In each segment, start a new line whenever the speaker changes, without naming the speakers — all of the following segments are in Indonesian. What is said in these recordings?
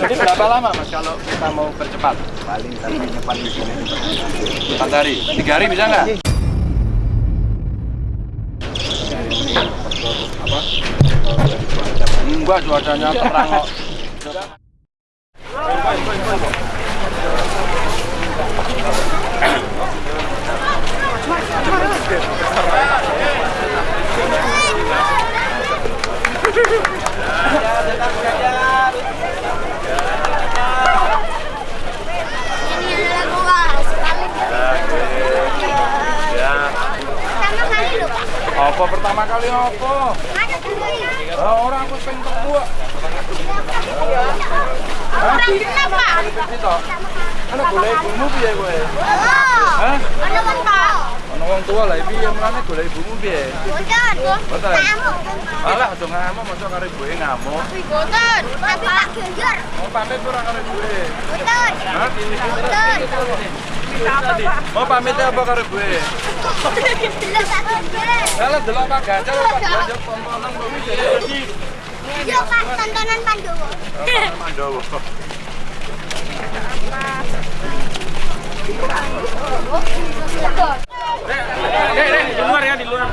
Jadi berapa lama mas kalau kita mau percepat?
paling targetnya paling sini
Empat hari, tiga hari bisa nggak? Enggak, cuacanya terang kok.
Ini adalah gua sekali.
Ya.
Sama kali lho, Pak.
Apa pertama kali apa? Orang aku pengen gua.
Orang kenapa?
Itu. Ana golek ibumu piye kowe?
Oh.
Hah?
Ada kan, Pak?
Ana wong tua lah piye mulane golek ibumu piye?
Boten.
Boten.
Kamu.
Alah aja ngamuk masa karo ibuke ngamuk.
Boten. Tapi Genjer.
Mau pamit ora karo ibuke?
Boten.
Hah?
Boten.
Mau pamit apa karo ibuke? Kalau delok Pak Ganjar Pak Ganjar tontonan iki jadi
Yuk, Pak, tontonan Pandowo.
Mandowo.
Dek, dek, di luar ya, di luar.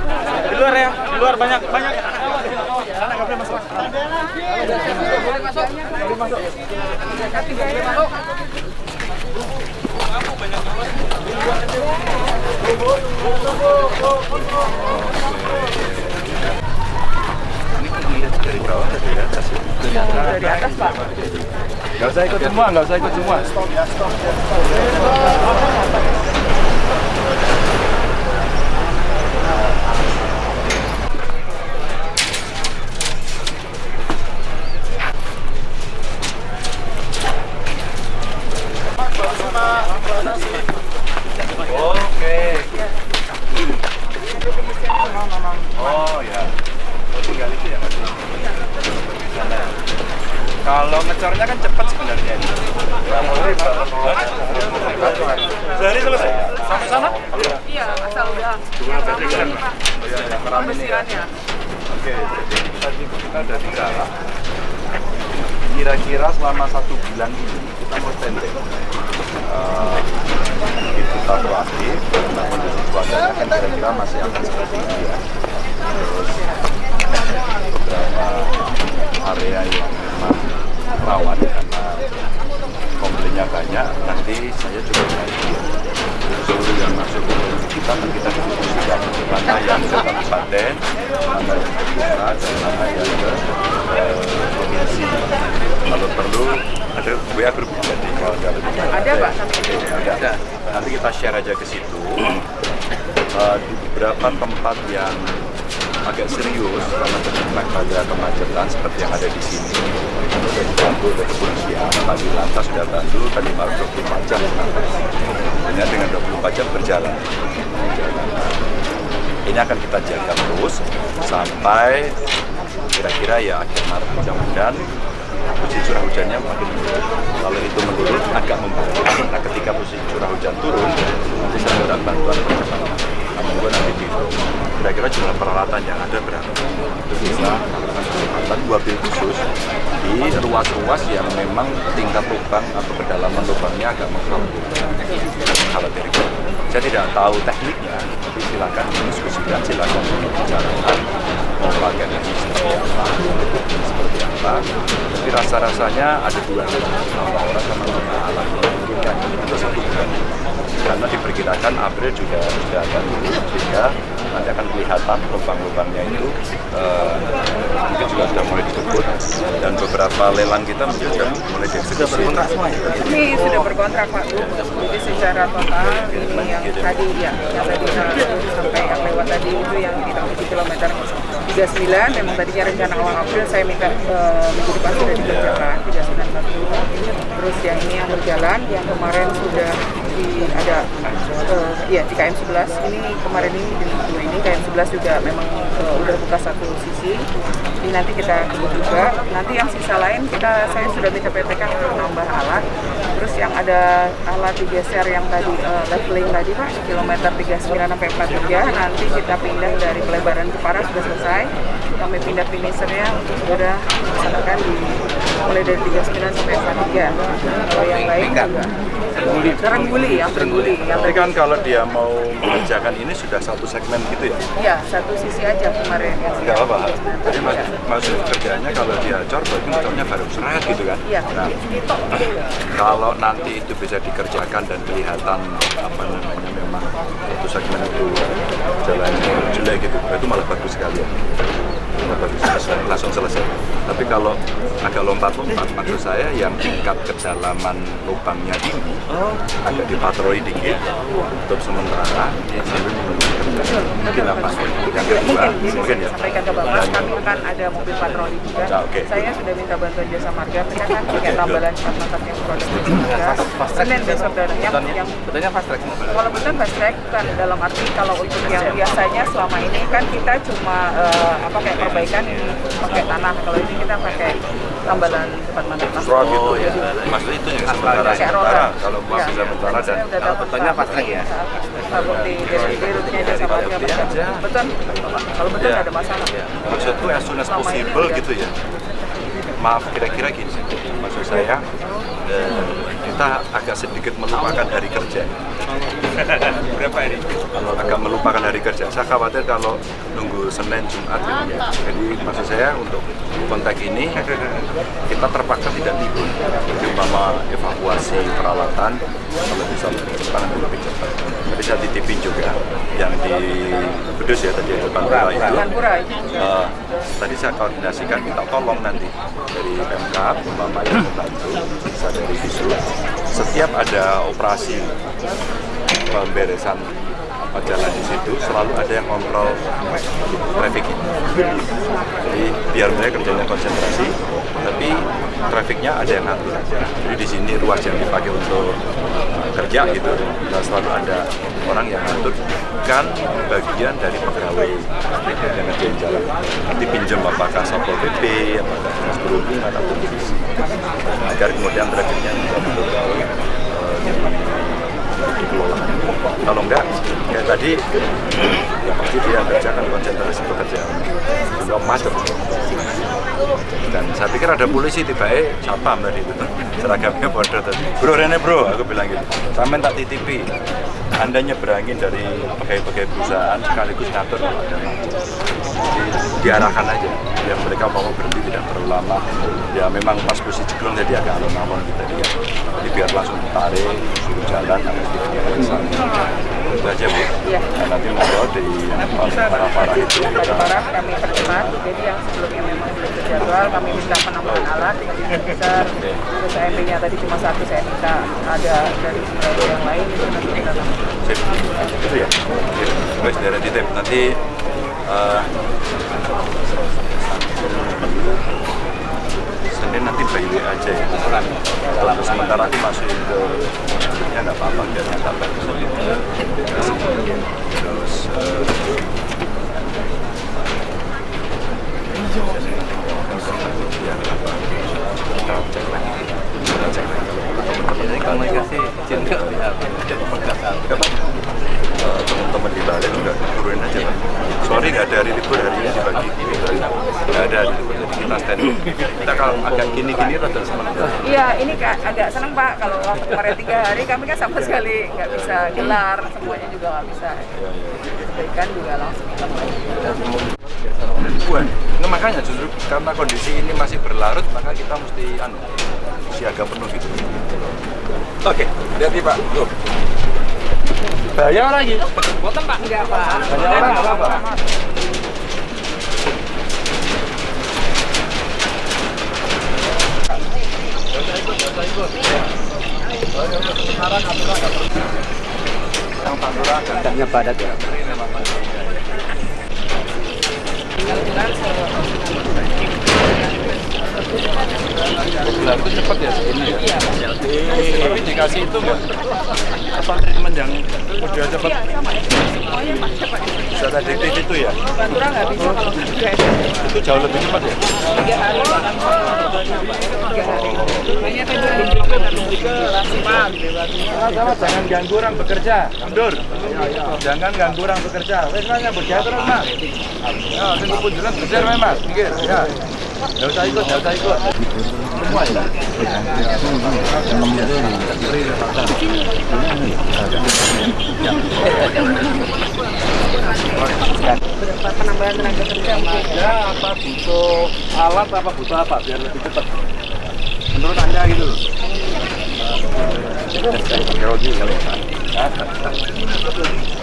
Di luar ya, di luar banyak banyak. Sana nggak boleh masuk. Boleh masuk. Boleh masuk.
Dari. Gak usah ikut semua, gak usah ikut semua. Oh ya. Oh, tinggal itu ya Mas? Sana. Kalau ngecornya kan cepat sebenarnya. Sehari selesai. Sampai sana?
Iya, asal udah.
Dua petikan. Oh iya, yang keram ini ya. Oke, jadi tadi kita udah di Garah. Kira-kira selama satu bulan ini kita mau standby. Uh, itu satu aktif, nah kondisi cuacanya kan kira-kira masih akan seperti ini ya. Terus beberapa area yang memang rawan karena komplainnya banyak, nanti saya coba cari seluruh yang masuk ke kita dan kita diskusikan mana yang ke kabupaten, mana yang ke pusat, dan mana yang ke eh, provinsi. Kalau perlu ada WA grup jadi kalau
Pak,
Ada. Nanti kita share aja ke situ. Eh, di beberapa tempat yang agak serius karena terdampak pada kemacetan seperti yang ada di sini sudah dibantu oleh kepolisian tadi lantas sudah bantu tadi malam 24 jam hanya dengan 24 jam berjalan ini akan kita jaga terus sampai kira-kira ya akhir Maret mudah-mudahan posisi curah hujannya makin menurun. Kalau itu menurun agak membantu. Nah ketika posisi curah hujan turun, nanti saya bantuan percepatan. Gue nanti di kira-kira jumlah peralatan yang ada berapa? Untuk bisa melakukan percepatan mobil khusus di ruas-ruas yang memang tingkat lubang atau kedalaman lubangnya agak dari gue, saya tidak tahu tekniknya, tapi silakan diskusikan, silakan bicarakan pakai teknik seperti apa, seperti apa. Tapi rasa-rasanya ada dua nama orang sama nama alam memungkinkan itu satu bulan. Karena diperkirakan April juga sudah akan turun sehingga nanti akan kelihatan lubang-lubangnya itu eh, mungkin juga sudah mulai dikebut dan beberapa lelang kita mungkin sudah mulai dieksekusi.
Ini sudah berkontrak Pak Bu. Jadi secara total ini yang tadi ya, yang tadi eh, sampai yang lewat tadi itu yang di di kilometer 39 memang tadinya rencana awal April saya minta eh, minggu depan sudah dikerjakan 391. Terus yang ini yang berjalan yang kemarin sudah di ada eh, ya di KM 11 ini kemarin ini di dua ini KM 11 juga memang eh, udah buka satu sisi. Ini nanti kita juga. Nanti yang sisa lain kita saya sudah minta PTK untuk menambah alat terus yang ada alat digeser yang tadi eh, leveling tadi Pak, kilometer 39 sampai 43, nanti kita pindah dari pelebaran Jepara sudah selesai. Kami pindah finishernya untuk segera melaksanakan di mulai dari 39 sampai 43. Kalau yang lain juga Terengguli ya, Terengguli. Yang
Tapi
tadi
kan kalau dia mau mengerjakan ini sudah satu segmen gitu ya?
Iya, satu sisi aja kemarin yang
Enggak apa-apa. Jadi mak
Iya.
maksud kerjanya kalau dia cor, berarti motornya baru seret gitu kan?
Iya.
Nah, kalau nanti itu bisa dikerjakan dan kelihatan apa namanya memang satu segmen itu jalannya jelek gitu, itu malah bagus sekali ya. Selesai, langsung selesai. Tapi kalau agak lompat-lompat, maksud saya yang tingkat kedalaman lubangnya tinggi, agak dipatroli dikit, untuk sementara sambil menunggu. Mungkin apa? Yang kedua,
mungkin
mungkin ya.
disampaikan ke Bapak, kami akan ada mobil patroli juga.
Oke.
Saya sudah minta bantuan jasa marga, mereka kan pakai tambalan mantap yang produk. Senin besok dan yang, yang
Betulnya fast track.
kalau betul fast track kan dalam arti kalau untuk yang biasanya selama ini kan kita cuma eh, apa kayak perbaikan ini pakai tanah. Kalau ini kita pakai tambalan cepat.
Road gitu ya. Maksud itu yang sementara sementara.
roda.
Kalau masih
Iya.
sementara dan
kalau betulnya track ya?
Bukti dari rutenya jasa marga. Betul. Kalau betul
Ya.
nggak ada masalah.
maksudku as soon as possible
enggak.
gitu ya. Maaf kira-kira gini. Maksud saya eh, kita agak sedikit melupakan hari kerja. Berapa hari? Agak melupakan hari kerja. Saya khawatir kalau nunggu Senin Jumat gitu ya. Jadi maksud saya untuk konteks ini kita terpaksa tidak libur. Jadi umpama evakuasi peralatan kalau bisa lebih cepat lebih cepat. Tadi saya titipin juga yang di Kudus ya tadi depan Pura itu. Eh, tadi saya koordinasikan minta tolong nanti dari Pemkap, umpama yang membantu, bisa dari Disu. Setiap ada operasi pemberesan jalan di situ, selalu ada yang kontrol traffic. Jadi biar mereka kerjanya konsentrasi, tapi trafiknya ada yang ngatur. Jadi di sini ruas yang dipakai untuk eh, kerja gitu, dan selalu ada orang yang ngatur kan bagian dari pegawai yang ngerjain jalan. Nanti pinjam apakah satpol pp, apakah dinas perhubungan atau polisi, agar kemudian trafiknya bisa dikelola. Kalau enggak, kayak tadi, ya pasti dia kerjakan konsentrasi pekerjaan. Juga macet. Dan saya pikir ada polisi tiba eh siapa dari itu seragamnya bodoh tadi. Bro Rene bro, aku bilang gitu. Sampai tak titipi. Anda nyeberangin dari pegawai-pegawai perusahaan sekaligus ngatur kalau ada. Jadi diarahkan aja. Biar mereka mau berhenti tidak terlalu lama. Ya memang pas posisi ceklong jadi agak alon-alon gitu dia. Jadi biar langsung ditarik, suruh jalan, harus diperiksa. Itu aja bu.
Iya.
Nah, nanti mau di parah-parah itu kita
parah kami percepat, jadi yang sebelumnya memang belum terjadwal, kami minta alat yang besar. Terus tadi cuma satu, saya minta ada dari yang lain itu nanti
ya. Guys, dari nanti Senin nanti by aja ya. Kalau sementara aku masukin ke ya nggak apa-apa biar nggak tambah Terus eh, ya nggak apa. Kita cek lagi. Kita cek lagi.
Jadi komunikasi izin nggak ya?
Apa? Eh, teman-teman di balik juga turunin aja pak sorry nggak ada hari libur hari ini dibagi nggak ada hari libur jadi kita stand kita kalau agak gini-gini rada sementara
Iya, ini agak seneng Pak. Kalau waktu kemarin tiga hari kami kan sama sekali nggak bisa gelar, semuanya juga nggak bisa. Ikan juga langsung.
Bukan. Nggak, makanya justru karena kondisi ini masih berlarut maka kita mesti anu siaga penuh gitu. Oke lihat pak. Tuh. Bayar lagi.
Enggak Pak.
banyak orang nggak yang Pantura agak
Agaknya padat ya.
Itu cepat ya ini ya. Tapi dikasih itu nggak apa treatment yang udah cepat. Bisa tadi itu ya.
Pantura nggak bisa kalau tiga hari.
Itu jauh lebih cepat ya.
Tiga hari. Tiga hari. Hanya tiga hari.
Sama-sama jangan ganggu orang bekerja. Mundur. Jangan ganggu orang bekerja. Wes Mas nyambut gawe terus Mas. Ya, sing kepunjuran bener wae Mas. Pinggir, ya. Enggak usah ikut, enggak usah ikut. Semua ya.
Penambahan tenaga kerja?
Ya, apa butuh alat apa butuh apa biar lebih cepat. Menurut Anda gitu loh. Kali.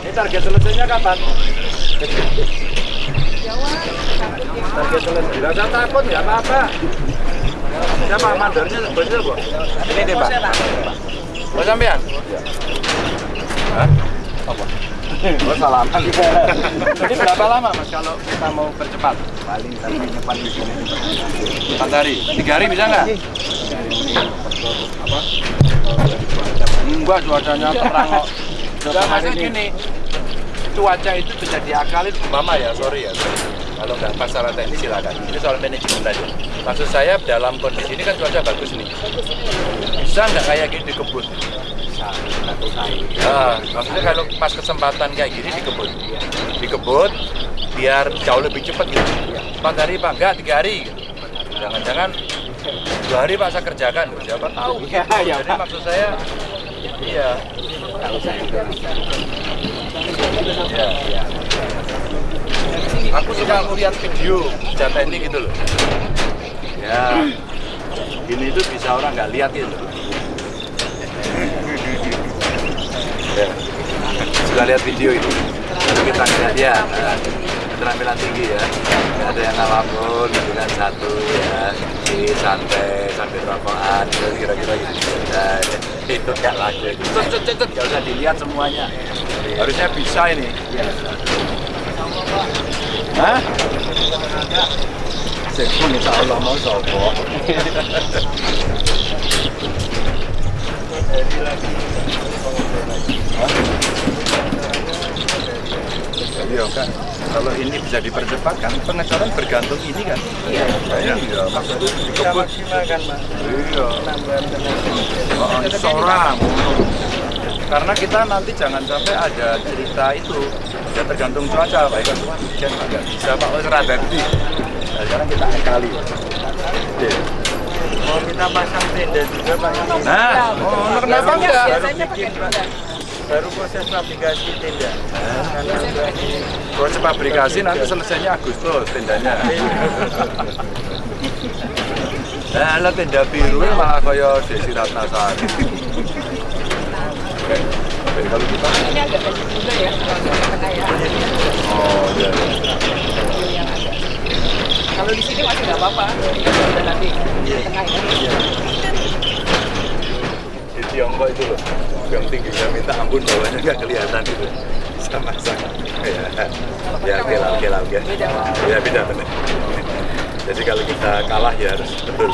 Ini target selesainya kapan? Target selesai. Tidak takut, nggak apa-apa. Siapa mandornya sebenarnya, Bu? Ini deh, Pak. Oh, sampean? Hah? Apa? Oh, salaman. Jadi berapa lama, Mas, kalau kita mau percepat? Paling di sini. Empat hari? Tiga hari bisa nggak? Apa? Enggak, cuacanya terang kok. Maksudnya gini, cuaca itu bisa diakalin mama ya sorry ya sorry. Kalau nggak pas secara teknis silakan. Ini soal manajemen aja maksud saya dalam kondisi ini kan cuaca bagus nih. Bisa nggak kayak gini dikebut? Nah, maksudnya kalau pas kesempatan kayak gini dikebut? Dikebut biar jauh lebih cepat gitu. Empat hari pak enggak tiga hari. Jangan-jangan dua hari pak saya kerjakan. Siapa tahu gitu. jadi maksud saya. Iya Iya. Aku suka melihat video jatah ini gitu loh. Ya, gini itu bisa orang nggak lihat gitu. Ya. Suka lihat video itu. Lalu kita lihat ya, nah, keterampilan tinggi ya. Nggak ada yang apa pun, gitu kan satu ya, di santai sambil rokokan, gitu, kira-kira gitu. Nah, itu nggak lagi. Cet, cet, nggak usah dilihat semuanya. Harusnya bisa ini. Hah? Sekun insya Allah mau sopo. Iya kan, kalau ini bisa dipercepat kan pengecoran bergantung ini kan. Iya. Iya, maksudnya dikebut. kan, Mas. Iya. Oh, seorang. Karena kita nanti jangan sampai ada cerita itu ya tergantung cuaca, baik kan hujan agak bisa pak oh serada Nah, sekarang kita kali. Oke.
Mau kita pasang tenda juga Pak.
Nah, oh, kenapa enggak?
biasanya pakai tenda.
Baru proses fabrikasi tenda.
Proses fabrikasi nanti selesainya Agustus tendanya. Nah, tenda biru malah kaya Desi Ratnasari. Oke, kalau kita
Ini agak kecil juga ya, tengah ya.
oh iya.
yang ada. Kalau di sini masih nggak apa-apa. Udah nanti di tengah ya.
Di Tiongkok itu loh, yang tingginya minta ampun bawahnya nggak kelihatan itu. Sama-sama. Ya, ya oke lah, oke lah, oke. Ya beda benar. Jadi kalau kita kalah ya harus betul.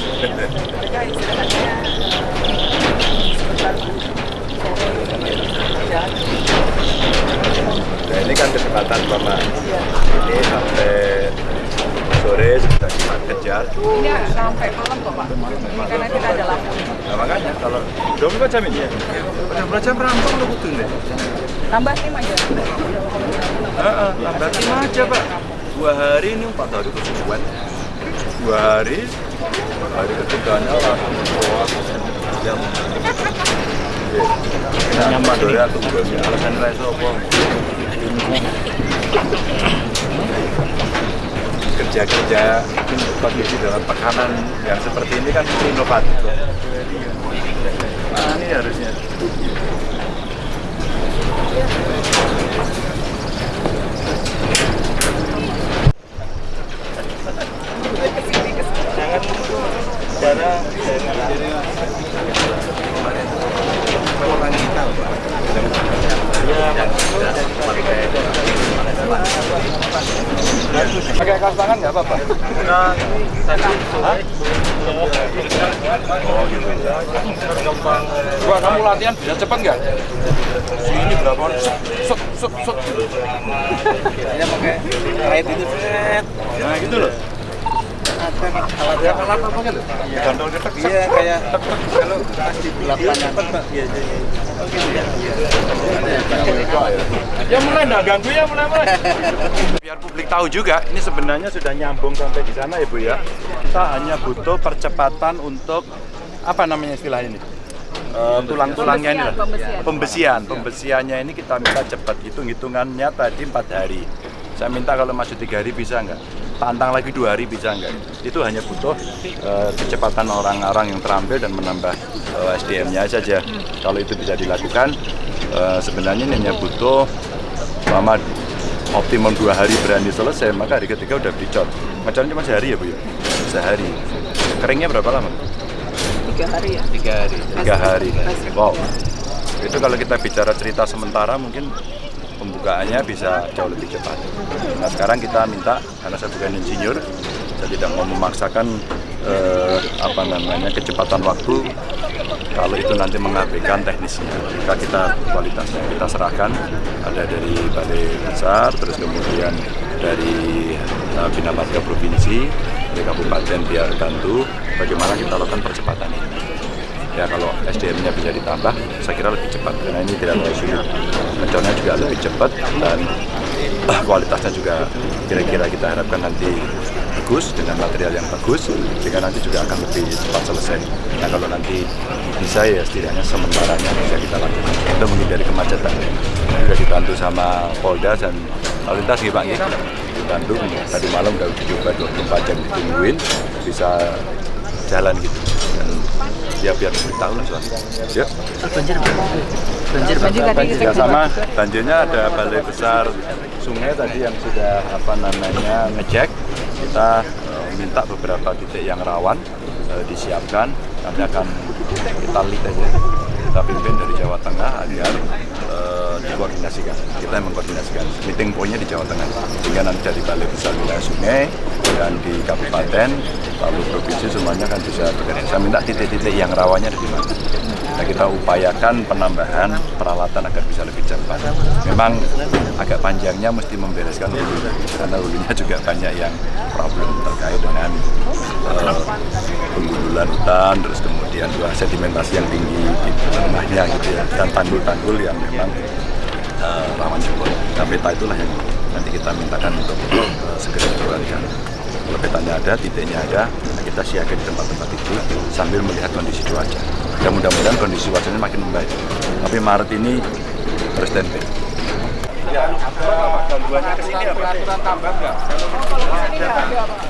Nah ini kan kesempatan Bapak. Ini sampai sore sudah kita kejar.
ini sampai malam kok Pak. Ini karena kita ada lampu.
Nah, makanya kalau 24 jam ini ya, 24 jam rampung lo butuh deh.
Tambah tim aja.
Heeh, tambah tim aja Pak. Dua hari ini empat hari kesusuan. Dua hari, hari ketiganya langsung. Jam. Nyaman ya. Alasan reso apa? Kerja-kerja kondisi dalam tekanan yang seperti ini kan inovatif. Nah, ini harusnya.
Jangan cara
Pakai kaos tangan nggak apa-apa?
Nah, tadi
Hah? Oh gitu. Gua kamu latihan bisa cepet nggak? Ini berapa orang? Set, set, set, set.
saya pakai kait itu set.
Nah gitu loh.
Alatnya alat apa kan?
Gandol cetek.
Iya kayak kalau pas di lapangan biasanya.
Ya mulai nggak ganggu ya mulai mulai. Biar publik tahu juga, ini sebenarnya sudah nyambung sampai di sana ya Bu ya. Kita hanya butuh percepatan untuk apa namanya istilah ini? Eh, tulang-tulangnya ini.
Pembesian,
pembesian pembesiannya ini kita minta cepat hitung hitungannya tadi empat hari saya minta kalau masih tiga hari bisa nggak tantang lagi dua hari bisa nggak? Itu hanya butuh eh, kecepatan orang-orang yang terampil dan menambah eh, SDM-nya saja kalau itu bisa dilakukan eh, sebenarnya ini hanya butuh selama optimum dua hari berani selesai maka hari ketiga udah dicot ngecotnya cuma sehari ya bu ya? Sehari. Keringnya berapa lama?
Tiga hari ya.
Tiga hari. Tiga hari. Wow. Itu kalau kita bicara cerita sementara mungkin pembukaannya bisa jauh lebih cepat. Nah sekarang kita minta karena saya bukan insinyur saya tidak mau memaksakan eh, apa namanya kecepatan waktu kalau itu nanti mengabaikan teknisnya. Maka kita kualitasnya kita serahkan ada dari balai besar terus kemudian dari uh, bina marga provinsi dari kabupaten biar bantu bagaimana kita lakukan percepatan ini ya kalau SDM-nya bisa ditambah saya kira lebih cepat. Karena ini tidak terlalu sulit mencornya juga lebih cepat dan ah, kualitasnya juga kira-kira kita harapkan nanti bagus dengan material yang bagus sehingga nanti juga akan lebih cepat selesai. Nah kalau nanti bisa ya setidaknya sementaranya bisa kita lakukan. Untuk menghindari kemacetan. Sudah dibantu sama Polda dan lalu lintas gitu Pak ya? Bandung tadi malam udah coba 24 jam ditungguin bisa jalan gitu ya biar tahu lah soalnya ya
banjir tadi kita
ya sama banjirnya ada balai besar sungai tadi yang sudah apa namanya ngecek. Kita eh, minta beberapa titik yang rawan eh, disiapkan. Nanti akan kita lead aja. Kita pimpin dari Jawa Tengah agar dikoordinasikan. Kita mengkoordinasikan. Meeting pointnya di Jawa Tengah. Sehingga nanti dari balai besar wilayah sungai dan di kabupaten lalu provinsi semuanya kan bisa bekerja saya minta titik-titik yang rawannya di mana. Nah, kita upayakan penambahan peralatan agar bisa lebih cepat. Memang agak panjangnya mesti membereskan hulu, karena hulunya juga banyak yang problem terkait dengan eh, penggundulan hutan, terus kemudian juga sedimentasi yang tinggi di tengahnya gitu ya, dan tanggul-tanggul yang memang eh, rawan jebol. Nah, peta itulah yang nanti kita mintakan untuk eh, segera dijalankan. Kalau petanya ada, titiknya ada, nah kita siaga di tempat-tempat itu sambil melihat kondisi cuaca. Ya mudah-mudahan kondisi cuacanya makin membaik. Tapi Maret ini harus standby. Ya, gangguannya ke sini apa?
Peraturan tambah nggak?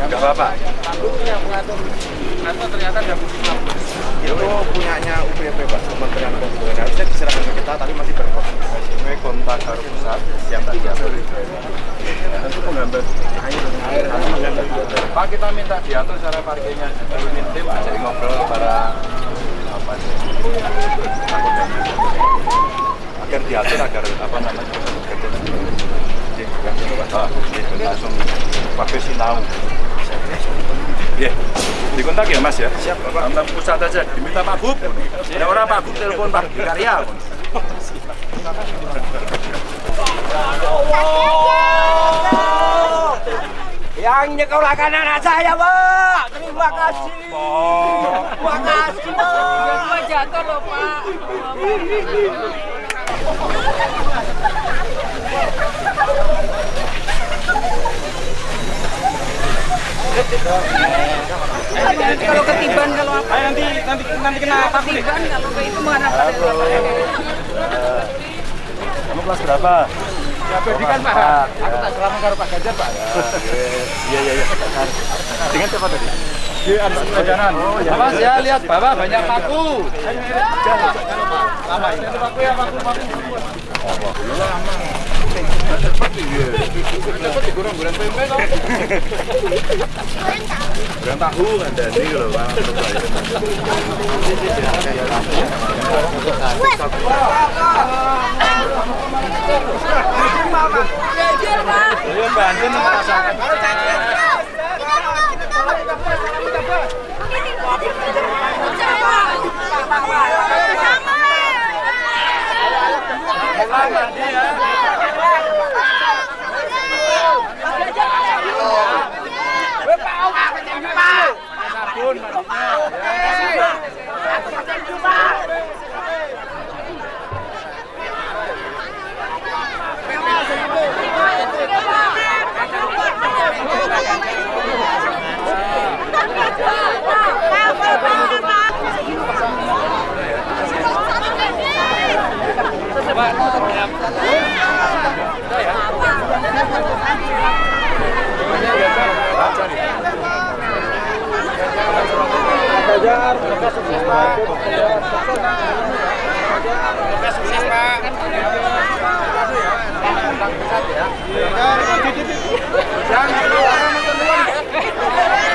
Enggak apa-apa.
Atau ternyata ada itu punyanya UPP Pak, Kementerian Perhubungan. Harusnya diserahkan ke kita, tapi masih berkoordinasi.
Ini kontak harus pusat yang tadi diatur. Tentu menggambar air, air. Pak kita minta diatur cara parkirnya. Ini tim jadi ngobrol para apa sih? Takutnya. agar diatur agar apa namanya Ah, ini langsung pakai sinau. Iya, dikontak ya Mas ya. Siap, Bapak. Kontak pusat aja, diminta Pak Bub. Ada orang Pak Bub telepon Pak Karya.
Yang nyekolahkan anak saya, Pak. Terima kasih. Terima kasih, Pak.
Gua jatuh loh pak Nanti kalau ketiban kalau apa
nanti nanti nanti kena
ketiban kalau itu mana pada
Kamu kelas berapa?
Ya, Bedi kan Pak. Aku tak selama karo Pak Ganjar Pak.
Iya iya iya. Dengan siapa tadi?
Di anak jajanan. Oh, ya. Ya, lihat bawah banyak paku. Lama ini ada paku ya, paku paku. Dapat digoreng-goreng tempe toh.
Bukan tahu ada di loh Pak. Iya bantuin merasakan. Lama dia. Unión, Marina.
lancar, semoga sukses Pak.
Semoga sukses Pak. Jangan, jangan, jangan, jangan,